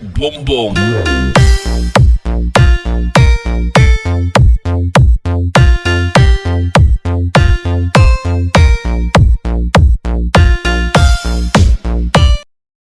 Boom boom.